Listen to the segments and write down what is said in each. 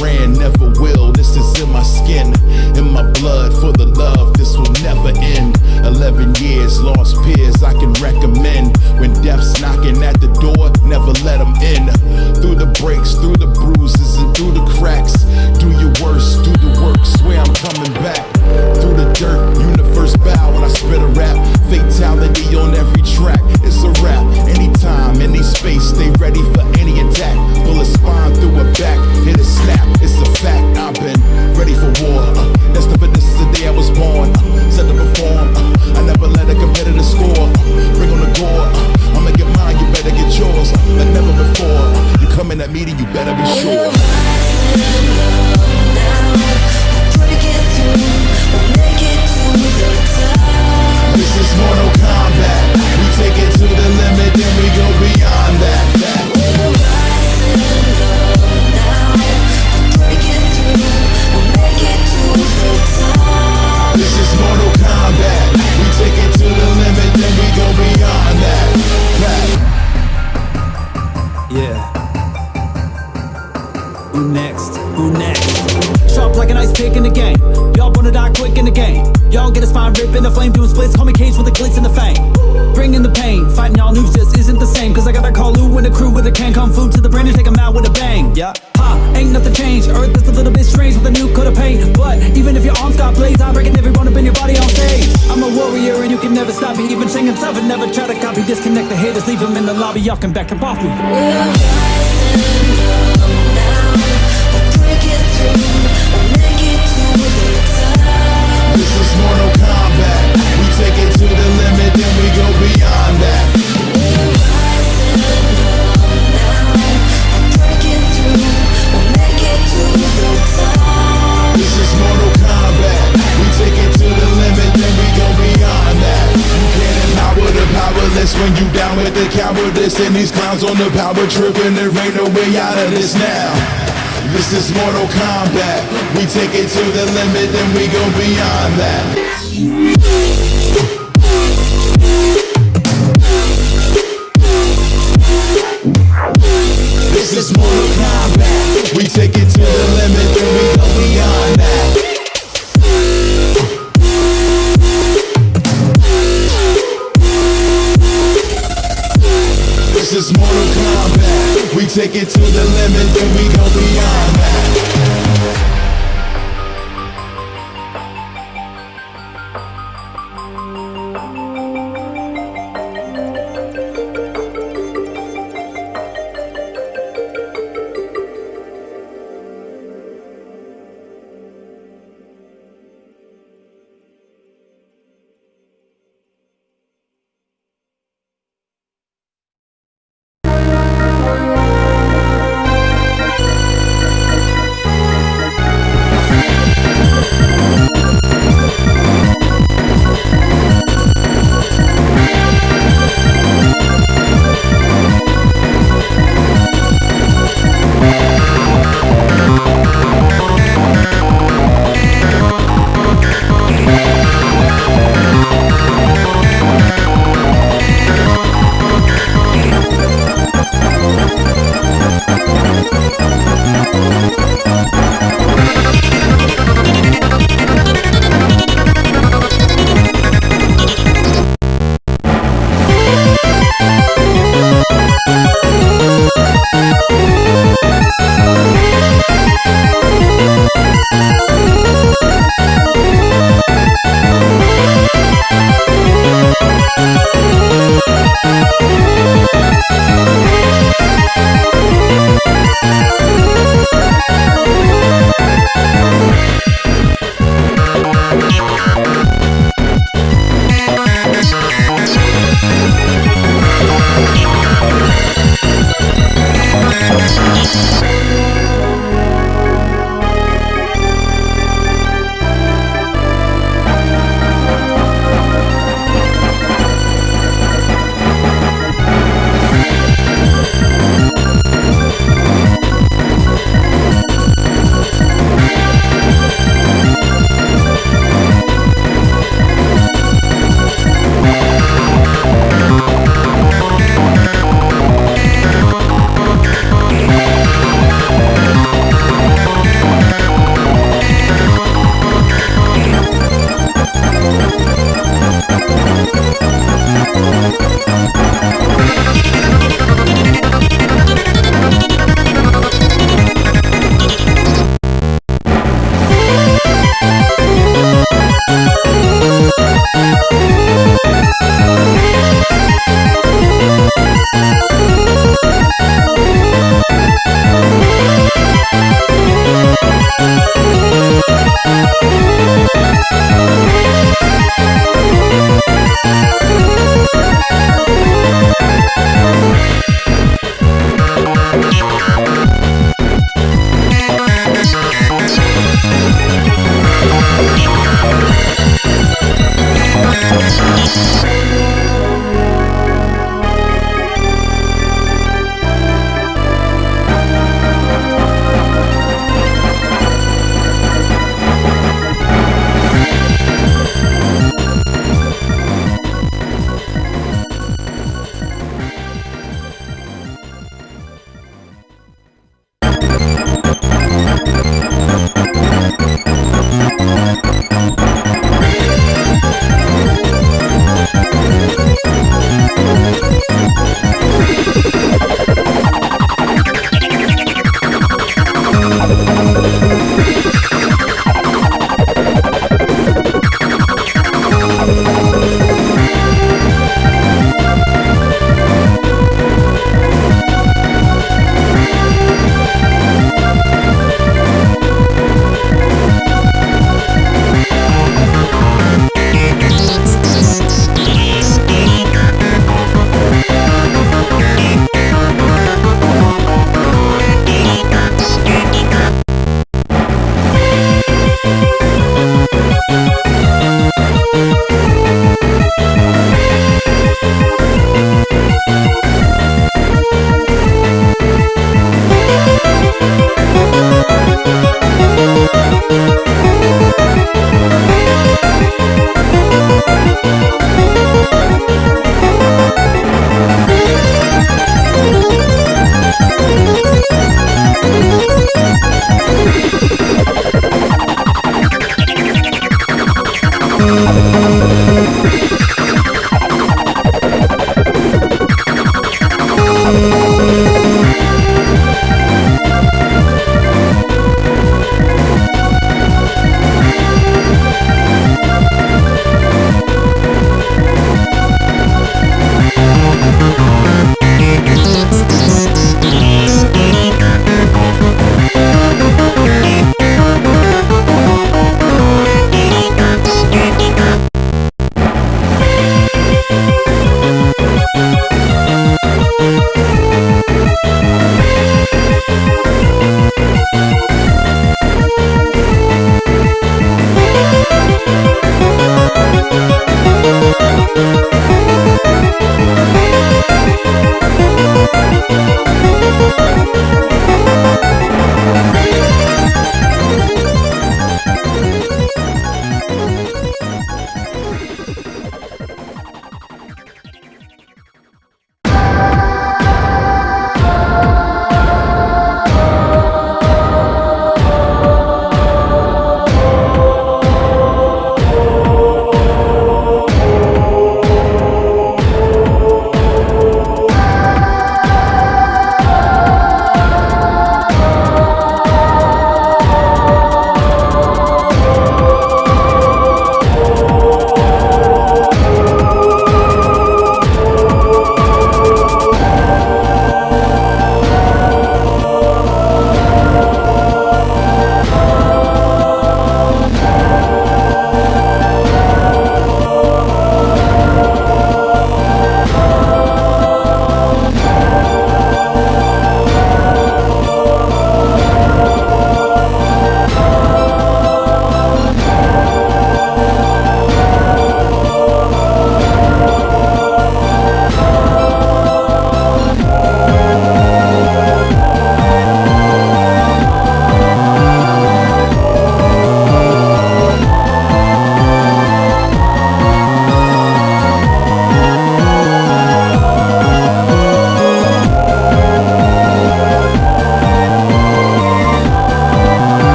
ran, never will, this is in my skin. In my blood, for the love, this will never end. 11 years, lost peers, I can recommend. When death's knocking at the door, never let them in. Through the breaks, through the bruises, and through the cracks. Fighting y'all news just isn't the same. Cause I got that call Lou and the crew with a can kung fu to the brain and take 'em out with a bang. Yeah. Ha, ain't nothing changed. Earth is a little bit strange with a new coat of paint. But even if your arms got blades, I'm breaking every bone up in your body on stage. I'm a warrior and you can never stop me. Even Shang himself and never try to copy. Disconnect the haters, leave them in the lobby. Y'all can back up off me. This is Mortal Kombat. We take it we go beyond that. This is Mortal. We take it to the limit, then we go beyond that. You can't empower the powerless when you down with the cowardice. And these clowns on the power trip, and there ain't no way out of this now. This is Mortal Kombat. We take it to the limit, then we go beyond that.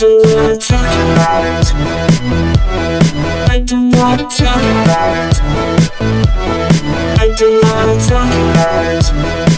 do not talk about it. I do not talk about it. I do not talk about it.